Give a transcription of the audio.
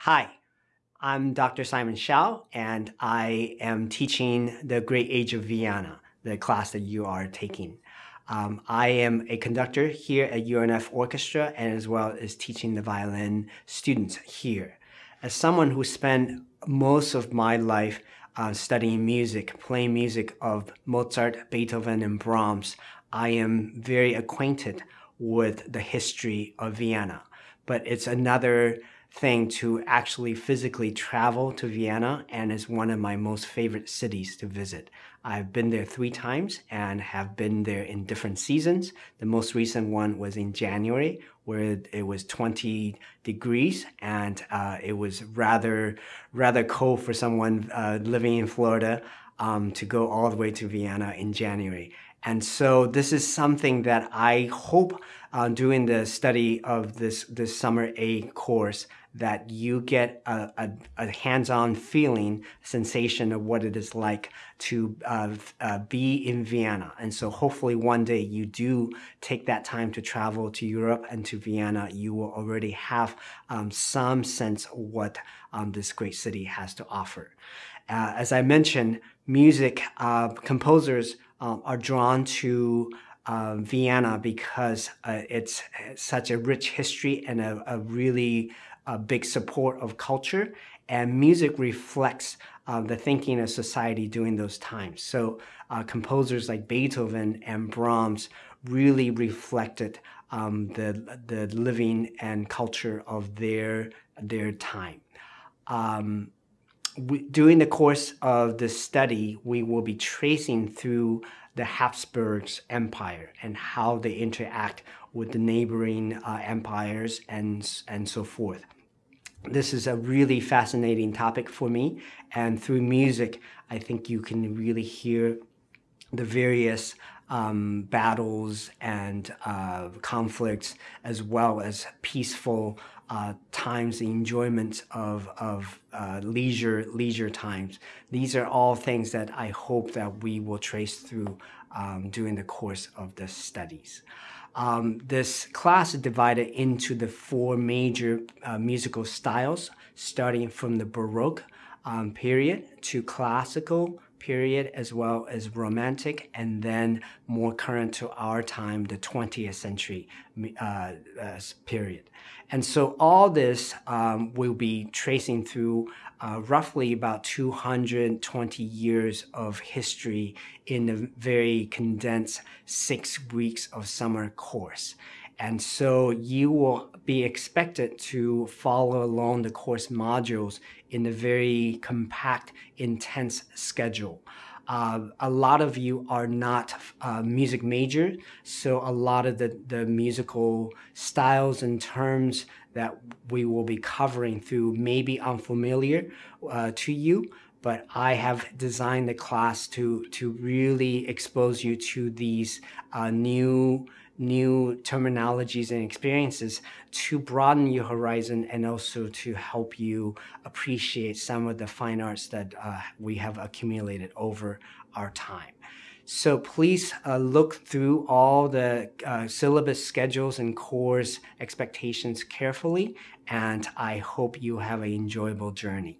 Hi, I'm Dr. Simon Shiao, and I am teaching the Great Age of Vienna, the class that you are taking. Um, I am a conductor here at UNF Orchestra and as well as teaching the violin students here. As someone who spent most of my life uh, studying music, playing music of Mozart, Beethoven, and Brahms, I am very acquainted with the history of Vienna. But it's another thing to actually physically travel to Vienna and is one of my most favorite cities to visit. I've been there three times and have been there in different seasons. The most recent one was in January where it was 20 degrees and uh, it was rather rather cold for someone uh, living in Florida um, to go all the way to Vienna in January. And so this is something that I hope uh, doing the study of this, this summer A course that you get a, a, a hands-on feeling, sensation of what it is like to uh, uh, be in Vienna. And so hopefully one day you do take that time to travel to Europe and to Vienna, you will already have um, some sense of what um, this great city has to offer. Uh, as I mentioned, music uh, composers um, are drawn to uh, Vienna because uh, it's such a rich history and a, a really a big support of culture and music reflects uh, the thinking of society during those times. So uh, composers like Beethoven and Brahms really reflected um, the, the living and culture of their, their time. Um, we, during the course of the study, we will be tracing through the Habsburgs Empire and how they interact with the neighboring uh, empires and, and so forth. This is a really fascinating topic for me and through music, I think you can really hear the various um, battles and uh, conflicts as well as peaceful uh, times, the enjoyment of, of uh, leisure, leisure times. These are all things that I hope that we will trace through um, during the course of the studies. Um, this class is divided into the four major uh, musical styles, starting from the Baroque um, period to classical period as well as romantic and then more current to our time, the 20th century uh, uh, period. And so all this um, will be tracing through uh, roughly about 220 years of history in a very condensed six weeks of summer course. And so you will be expected to follow along the course modules in a very compact, intense schedule. Uh, a lot of you are not uh, music major, so a lot of the, the musical styles and terms that we will be covering through may be unfamiliar uh, to you, but I have designed the class to, to really expose you to these uh, new new terminologies and experiences to broaden your horizon and also to help you appreciate some of the fine arts that uh, we have accumulated over our time. So please uh, look through all the uh, syllabus schedules and course expectations carefully, and I hope you have an enjoyable journey.